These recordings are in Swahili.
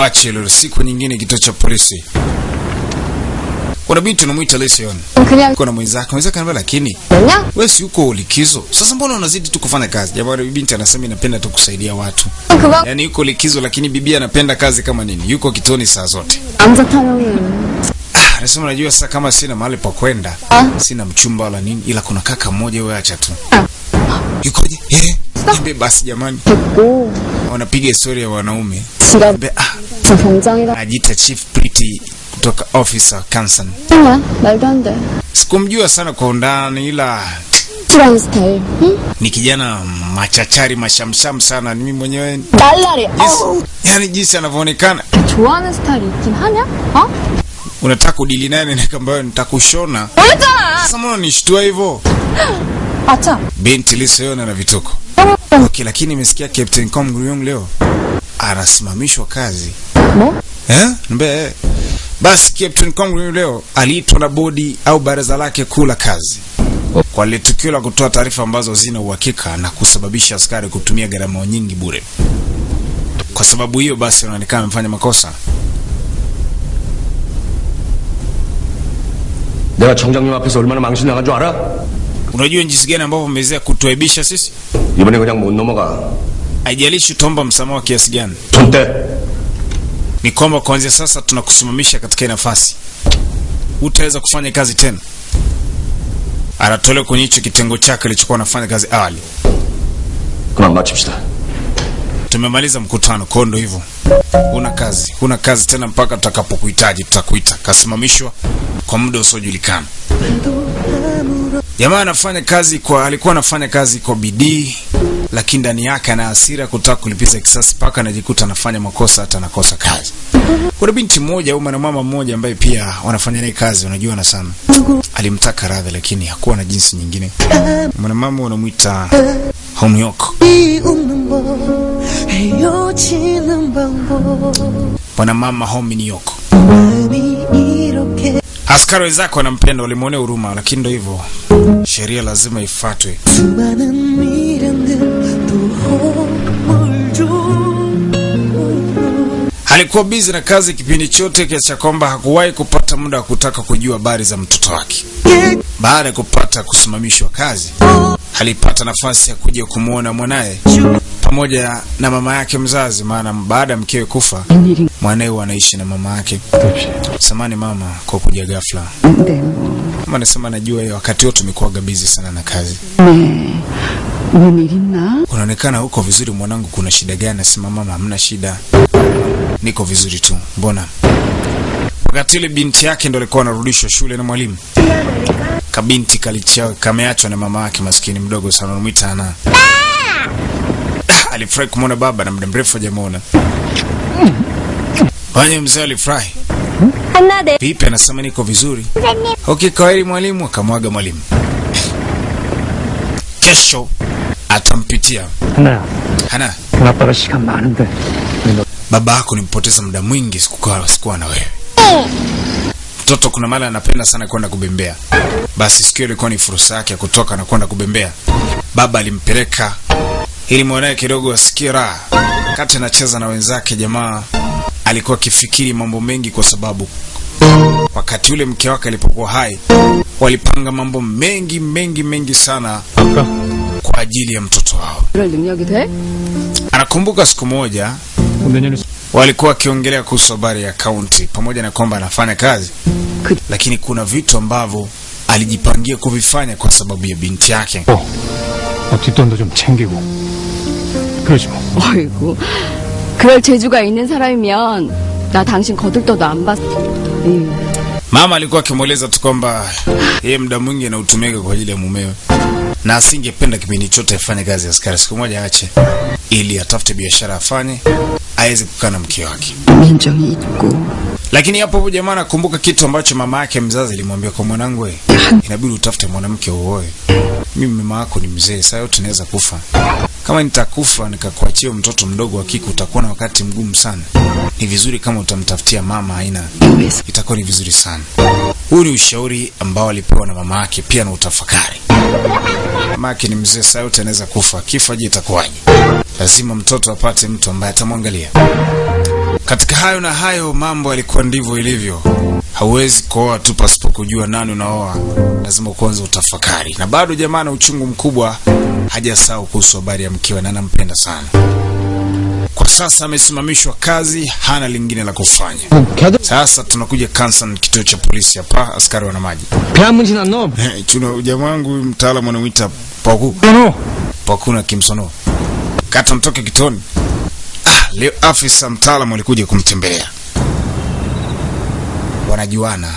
tuache leo siku nyingine kituo cha polisi kuna binti unamuita Lesion. Uko na mwenzako. Mwenzako anambia lakini wewe si uko likizo. Sasa mbona unazidi tu kufanya kazi? Jamani yule binti anasema inapenda tu kusaidia watu. Yaani yuko likizo lakini bibi anapenda kazi kama nini? Yuko kitoni saa zote. Anza Ah, nasema najua sasa kama sina mahali pa kwenda, sina mchumba wala nini ila kuna kaka mmoja wewe acha tu. Yukoje? Eh? Niambie basi jamani. Wanapiga historia ya wanaume. Ah. Ajita Chief Pretty kutoka Officer Kansan. Sikumjua sana kwa undani ila ni kijana machachari mashamsham sana ni mimi mwenyewe. Yes. Yaani jinsi anavyoonekana. Unataka kudili naye na ambayo nitakushona. Sasa mbona nishtua hivyo? Acha. Binti lisoyona na vituko. Okay, lakini nimesikia Captain Com Guriong leo anasimamishwa kazi. 뭐? Eh? Mbe. eh. Basi Captain Com Guriong leo aliitwa na bodi au baraza lake kuu la kazi kwa lile tukio la kutoa taarifa ambazo zina uhakika na kusababisha askari kutumia gharama nyingi bure. Kwa sababu hiyo basi anaonekana amefanya makosa. 내가 정장님 앞에서 얼마나 망신 나간 줄 알아? Unajua jinsi gani ambavyo mmeweza kutuaibisha sisi? 이번에 그냥 못 넘어가. Haijalishi utaomba msamaha wa kiasi gani. 손 떼. ni kwamba kuanzia sasa tunakusimamisha katika hii nafasi, utaweza kufanya kazi tena. Anatolewa kwenye hicho kitengo chake alichokuwa anafanya kazi awali. 그만 마칩시다. Tumemaliza mkutano, kwa hiyo ndo hivyo, huna kazi, huna kazi tena mpaka tutakapokuhitaji, tutakuita. Kasimamishwa kwa muda usiojulikana. Jamaa anafanya kazi kwa, alikuwa anafanya kazi kwa bidii, lakini ndani yake ana hasira kutaka kulipiza kisasi, mpaka anajikuta anafanya makosa hata anakosa kazi. Kuna binti mmoja au mwanamama mmoja ambaye pia wanafanya naye kazi, unajuana sana, alimtaka radhi, lakini hakuwa na jinsi nyingine. Mwanamama wanamwita Homyoko. Mwanamama Homyoko Askari wenzako wanampenda, walimwonea huruma, lakini ndio hivyo, sheria lazima ifuatwe. Alikuwa bizi na kazi kipindi chote kiasi cha kwamba hakuwahi kupata muda wa kutaka kujua habari za mtoto wake. Baada ya kupata kusimamishwa kazi, alipata nafasi ya kuja kumwona mwanaye pamoja na mama yake mzazi, maana baada ya mkewe kufa mwanae anaishi na mama yake. Samani mama kwa kuja ghafla, Mama nasema, najua hiyo wakati wote tumekuwaga bizi sana na kazi. Kunaonekana huko vizuri mwanangu, kuna shida gani? Nasema mama, hamna shida, niko vizuri tu. Mbona wakati ile binti yake ndo alikuwa anarudishwa shule na mwalimu kabinti kalichao kameachwa na mama yake maskini mdogo sana, unamwita ana alifurahi kumwona baba na muda mrefu hajamuona. Mwalimu mzee alifurahi. Pipi anasema niko vizuri. Okay, kwaheri mwalimu, akamwaga mwalimu. Kesho atampitia. Hana. Hana. Tunapata shika maanende. Baba yako nimpoteza muda mwingi sikukaa sikuwa na wewe. Mtoto kuna mara anapenda sana kwenda kubembea. Basi sikio ilikuwa ni fursa yake ya kutoka na kwenda kubembea. Baba alimpeleka ili mwanae kidogo asikie raha. Wakati anacheza na wenzake, jamaa alikuwa akifikiri mambo mengi, kwa sababu wakati ule mke wake alipokuwa hai walipanga mambo mengi mengi mengi sana kwa ajili ya mtoto wao. Anakumbuka siku moja walikuwa wakiongelea kuhusu habari ya kaunti, pamoja na kwamba anafanya kazi, lakini kuna vitu ambavyo alijipangia kuvifanya kwa sababu ya binti yake. 어, 어 뒷돈도 좀 챙기고 그러지 뭐. 어이구. 그럴 재주가 있는 사람이면 나 당신 거들떠도 안 봤어. 에휴. Mama alikuwa akimweleza tu kwamba yeye muda mwingi anautumika kwa ajili ya mumewe na asingependa kipindi chote afanye kazi ya askari, siku moja aache ili atafute biashara afanye aweze kukaa na mke wake. 민정이 있고 lakini hapo jamaa nakumbuka kitu ambacho mama yake mzazi alimwambia kwa mwanangu, eh, inabidi utafute mwanamke uoe. Mimi mama yako ni mzee, sasa yote naweza kufa. Kama nitakufa nikakuachia mtoto mdogo wa kike, utakuwa na wakati mgumu sana. Ni vizuri kama utamtafutia mama aina, itakuwa ni vizuri sana. Huu ni ushauri ambao alipewa na mama yake, pia na utafakari. Mama yake ni mzee, sasa yote anaweza kufa. Kifa je, itakuwaje? Lazima mtoto apate mtu ambaye atamwangalia. Katika hayo na hayo mambo yalikuwa ndivyo ilivyo. Hauwezi kuoa tu pasipo kujua nani unaoa, lazima kwanza utafakari. Na bado jamaa na uchungu mkubwa hajasahau kuhusu habari ya mkewe na anampenda sana. Kwa sasa amesimamishwa kazi, hana lingine la kufanya. Sasa tunakuja Kansan, kituo cha polisi hapa, askari wana maji. Tuna jamaa wangu mtaalamu anamwita Paku Paku na Kimsono, kata mtoke kitoni Leo afisa mtaalamu alikuja kumtembelea. Wanajuana.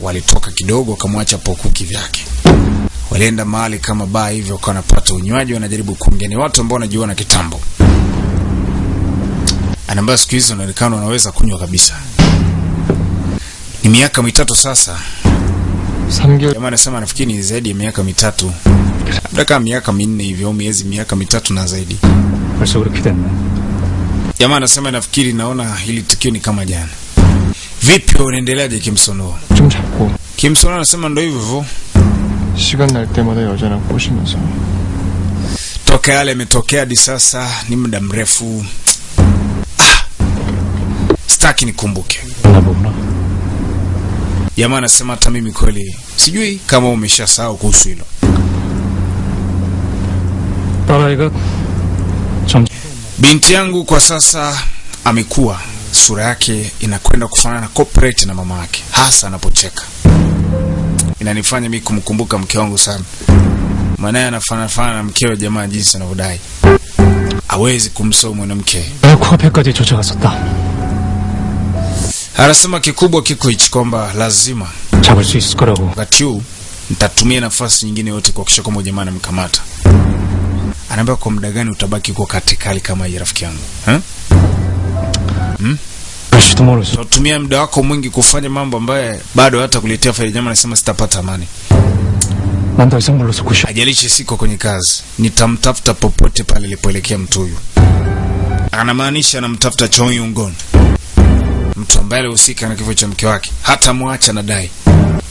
Walitoka kidogo wakamwacha Pokuki vyake, Walienda mahali kama baa hivyo wakawa wanapata unywaji, wanajaribu kuongea. Ni watu ambao wanajuana kitambo. Anaambia siku hizi wanaonekana wanaweza kunywa kabisa. Ni miaka mitatu sasa Jamaa anasema nafikiri ni zaidi ya miaka mitatu, labda kama miaka minne hivyo au miezi miaka mitatu na zaidi. 벌써 그렇게 됐네. Jamaa anasema nafikiri, naona hili tukio ni kama jana. Vipi, unaendeleaje Kimsono? 좀 잡고 Kimsono anasema ndo hivyo hivyo, 시간 날 때마다 여자랑 꼬시면서 toka yale yametokea hadi sasa ni muda mrefu. Ah, sitaki nikumbuke. 나 보구나. Jamaa anasema hata mimi kweli sijui kama umeshasahau kuhusu hilo. 딸아이가 점 Binti yangu kwa sasa amekuwa, sura yake inakwenda kufanana corporate na mama yake, hasa anapocheka. Inanifanya mimi kumkumbuka mke wangu sana, maanaye anafanana na mkewe. Jamaa jinsi anavyodai hawezi kumsoma mwanamke. Anasema kikubwa kiko hichi kwamba lazima wakati huu nitatumia nafasi nyingine yote kuhakikisha kwamba jamaa anamkamata anaambia kwa muda gani utabaki kwa katikali kama hii rafiki yangu ha? hmm? tumia muda wako mwingi kufanya mambo ambaye bado hata kuletea faida. Jamaa anasema sitapata amani, ajalishi siko kwenye kazi, nitamtafuta popote pale alipoelekea mtu huyu. Anamaanisha anamtafuta Choi Yungon, mtu ambaye alihusika na kifo cha mke wake. Hata mwacha nadai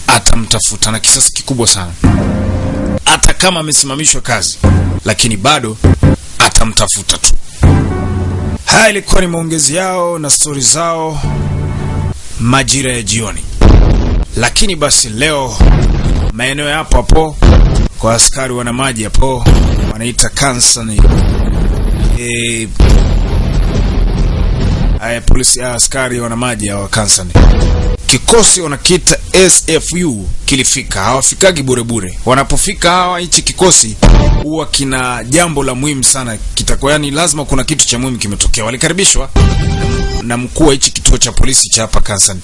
atamtafuta na kisasi kikubwa sana. Hata kama amesimamishwa kazi, lakini bado atamtafuta tu. Haya ilikuwa ni maongezi yao na stori zao majira ya jioni. Lakini basi leo maeneo yapo hapo hapo kwa askari wana maji hapo wanaita kansani e, uh, polisi uh, askari wana maji wa Kansani. Kikosi wanakita SFU kilifika, hawafikagi burebure bure. Wanapofika hawa, hichi kikosi huwa kina jambo la muhimu sana kitakuwa, yani lazima kuna kitu cha muhimu kimetokea. Walikaribishwa na mkuu wa hichi kituo cha polisi cha hapa Kansani,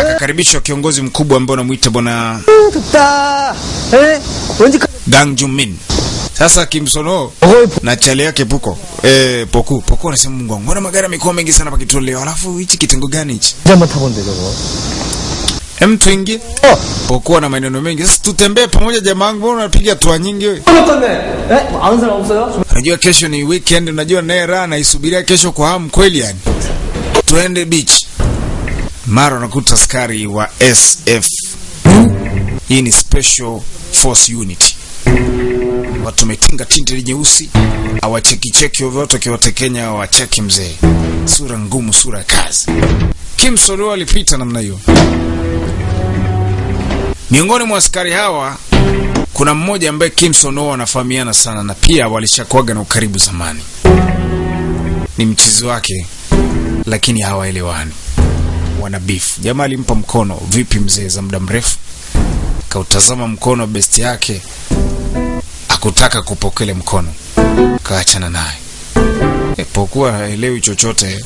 akakaribishwa kiongozi mkubwa ambaye unamwita bwana eh, Gang Jumin sasa Kimsono na chale yake Puko eh, Poku Poku anasema Mungu wangu, mbona magari yamekuwa mengi sana hapa leo? Alafu hichi kitengo gani hichi? Jamaa tabonde leo Hem, tuingie oh. Poku na maneno mengi. Sasa tutembee pamoja jamaa wangu, mbona unapiga toa nyingi wewe? Eh, unajua kesho ni weekend, unajua naye raha naisubiria kesho kwa hamu kweli yani. Tuende beach. Mara nakuta askari wa SF. Hii ni special force unit. Watu wametinga tinte nyeusi, hawacheki cheki vyovyote, wakiwatekenya awacheki mzee. Sura ngumu, sura ya kazi. Kim Solo alipita namna hiyo. Miongoni mwa askari hawa kuna mmoja ambaye Kim Sono wanafahamiana sana na pia walishakuaga na ukaribu zamani. Ni mchizi wake, lakini hawaelewani, wana beef. Jamaa alimpa mkono, vipi mzee, za muda mrefu. Kautazama mkono wa besti yake, akutaka kupokele mkono, kaachana naye. Ipokuwa haelewi chochote,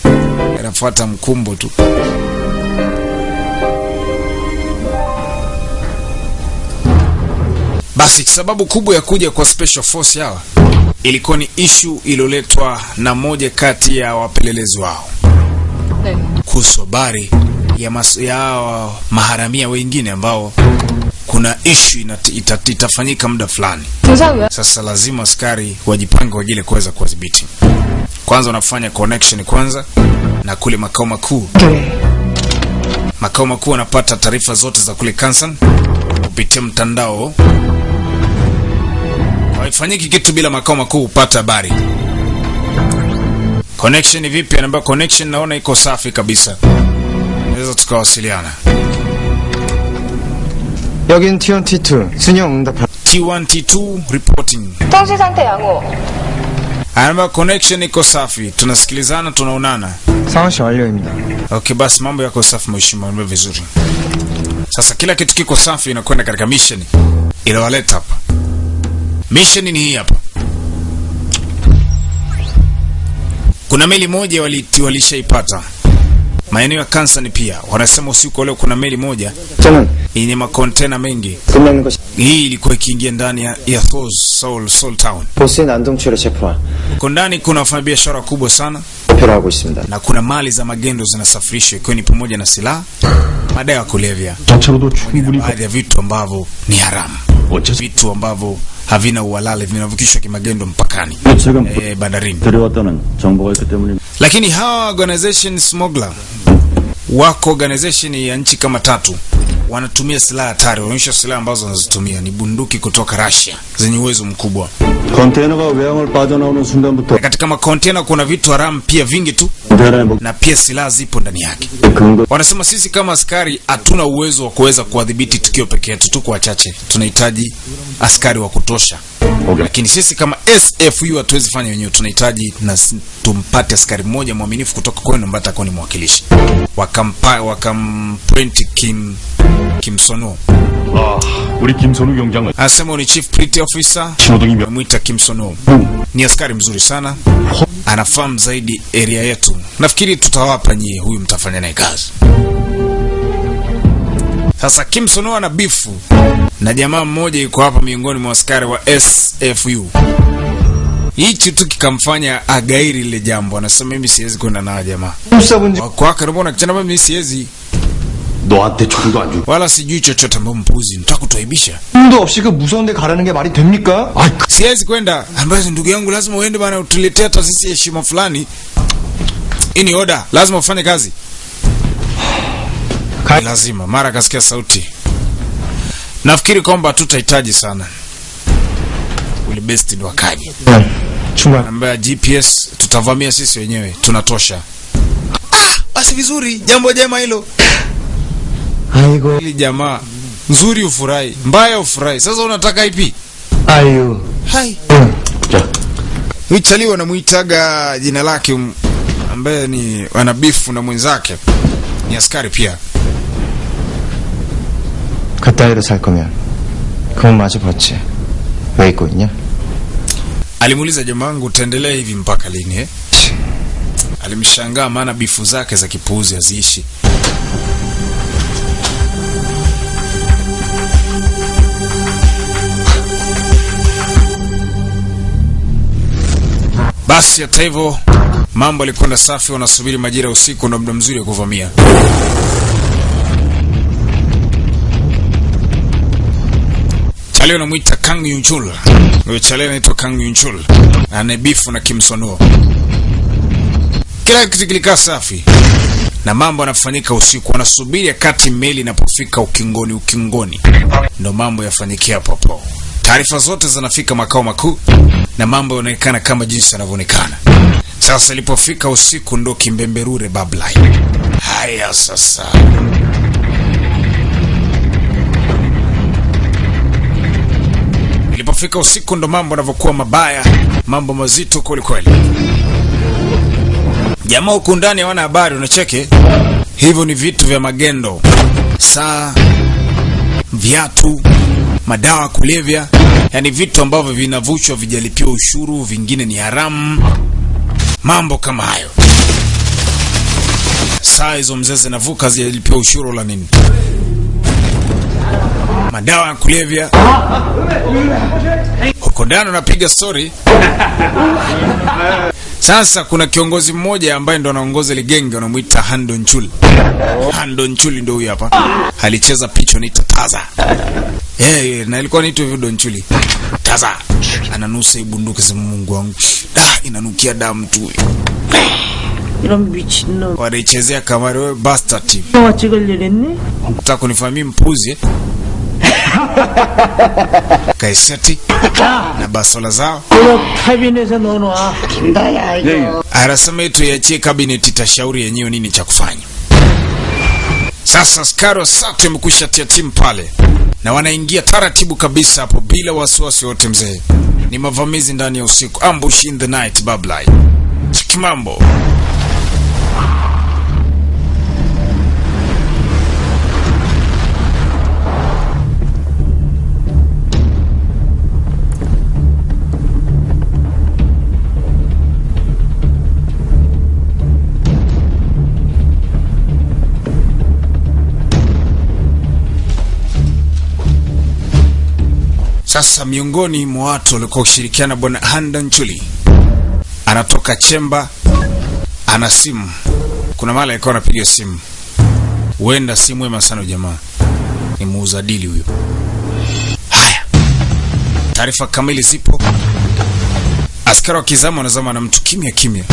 anafuata mkumbo tu. Basi sababu kubwa ya kuja kwa special force hawa ilikuwa ni ishu iliyoletwa na moja kati ya wapelelezi wao kuhusu habari ya hawa maharamia wengine ambao kuna ishu ita, itafanyika muda fulani. Sasa lazima askari wajipange kwa ajili ya kuweza kuwadhibiti Kwanza wanafanya connection kwanza na kule makao makuu. Makao makuu wanapata taarifa zote za kule Kansan kupitia mtandao. Haifanyiki kitu bila makao makuu hupata habari. Connection vipi? Anaambia connection naona iko safi kabisa, naweza tukawasiliana. 여긴 TNT2 순영 응답할 T1 T2 reporting. 통신 상태 양호. Anaambia connection iko safi, tunasikilizana, tunaonana. 상황시 완료입니다. Okay, basi mambo yako safi mheshimiwa, mambo vizuri. Sasa kila kitu kiko safi, inakwenda katika mission iliyowaleta hapa. Mission ni hii hapa. Kuna meli moja waliti walishaipata Maeneo ya Kansani pia wanasema usiku wa leo kuna meli moja yenye makontena mengi, hii ilikuwa ikiingia ndani ya, ya Thos Seoul, Seoul Town. Huko ndani kuna wafanyabiashara kubwa sana na kuna mali za magendo zinasafirishwa ikiwa ni pamoja na silaha, madawa ya kulevya, baadhi ya vitu ambavyo ni haramu, vitu ambavyo havina uhalali vinavukishwa kimagendo mpakani, e, bandarini. Lakini hawa organization smuggler. Wako organization ya nchi kama tatu. Wanatumia silaha hatari, wanaonyesha silaha ambazo wanazitumia. Ni bunduki kutoka Russia. Zenye uwezo mkubwa. Katika makontena kuna vitu haramu pia vingi tu, na pia silaha zipo ndani yake. Wanasema sisi kama askari hatuna uwezo wa kuweza kuwadhibiti tukio peke yetu, tuko wachache, tunahitaji askari wa kutosha okay. lakini sisi kama SFU hatuwezi fanya wenyewe, tunahitaji na tumpate askari mmoja mwaminifu kutoka kwenu ambaye atakuwa ni mwakilishi wakampa wakamprint Kim Kimsonu Ah, uli Kim yongjang. yongjangu. Ni chief pretty officer. Mwita Kim Sonu. Ni askari mzuri sana. Anafahamu zaidi area yetu. Nafikiri tutawapa nyie, huyu mtafanya naye kazi. Sasa Kimson huwa na bifu na jamaa mmoja yuko hapa miongoni mwa askari wa SFU. Hichi tu kikamfanya agairi lile jambo, anasema mimi siwezi kwenda na jamaa kwake. na kichana, mimi siwezi wala sijui chochote, ambayo mpuzi, nataka kutuaibisha. Siwezi kwenda, ambazo ndugu yangu, lazima uende bana, utuletea taasisi ya heshima fulani. Hii ni oda, lazima ufanye kazi. Kai lazima mara kasikia sauti. Nafikiri kwamba tutahitaji sana ule best ndo akaje. Chuma namba GPS tutavamia sisi wenyewe, tunatosha. Ah, basi vizuri, jambo jema hilo. Aigo. Ili jamaa nzuri ufurahi, mbaya ufurahi. Sasa unataka ipi? Ayo. Hai. Wichali wanamuitaga jina lake ambaye ni wanabifu na mwenzake. Ni askari pia. 그따위로 살 거면 그건 마저 벗지 왜 입고 있냐? Alimuuliza jamaa wangu utaendelea hivi mpaka lini eh? Alimshangaa maana bifu zake za kipuuzi haziishi. Basi hata hivyo mambo alikwenda safi, wanasubiri majira ya usiku, ndo muda mzuri wa kuvamia. Chale anamwita Kang Yunchul. Huyo chale anaitwa Kang Yunchul. Ana beef na Kim Sonuo. Kila kitu kilikaa safi na mambo yanafanyika usiku, wanasubiri wakati meli inapofika ukingoni. Ukingoni ndo mambo yafanyikia popo. Taarifa zote zinafika makao makuu na mambo yanaonekana kama jinsi yanavyoonekana. Sasa ilipofika usiku ndo kimbemberure bablai. Haya sasa Ilipofika usiku ndo mambo yanavyokuwa mabaya, mambo mazito kwelikweli. kweli. Jamaa huku ndani hawana habari, unacheke. Hivyo ni vitu vya magendo, saa, viatu, madawa kulevya, yaani vitu ambavyo vinavuchwa, vijalipiwa ushuru, vingine ni haramu, mambo kama hayo. Saa hizo mzee zinavuka zijalipiwa ushuru la nini, madawa ya kulevya huko ndani unapiga stori. Sasa kuna kiongozi mmoja ambaye ndo anaongoza ile genge wanamuita Hando Nchuli. Hando Nchuli ndo huyu hapa. Alicheza picha ni Taza. Eh, yeah, na ilikuwa inaitwa Hando Nchuli. Taza. Ananusa ibunduki za Mungu wangu. Da, inanukia damu tu. wanaichezea kamari wewe bastard. Nataka kunifahamia mpuzi? Eh? Kaiseti na basola zao. Arasema tuiachie kabineti, tashauri yenyewe nini cha kufanya. Sasa askari wa SATU wamekwisha tia timu pale. Na wanaingia taratibu kabisa hapo bila wasiwasi wote. Mzee. Ni mavamizi ndani ya usiku, ambush in the night, bablai chikimambo Sasa miongoni mwa watu walikuwa kushirikiana, bwana Handan Chuli anatoka chemba, ana simu. Kuna mara alikuwa anapiga simu, huenda si mwema sana jamaa, ni muuza dili huyo. Haya, taarifa kamili zipo. Askari wa kizama wanazama na mtu kimya kimya,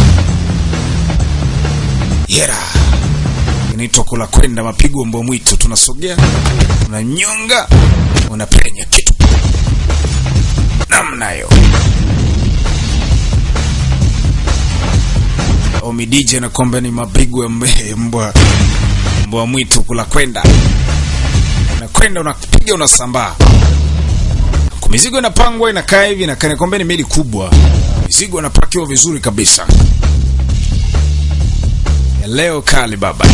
yera inaitwa kula kwenda mapigo mbwa mwitu. Tunasogea, unanyonga, unapenya namna hiyo. Omidije na kombe ni mapigo ya mbwa mbwa mwitu kula kwenda. Nakwenda, unapiga unasambaa, mizigo inapangwa inakaa hivi, inakaa kombe ni meli kubwa, mizigo inapakiwa vizuri kabisa. Ya leo kali baba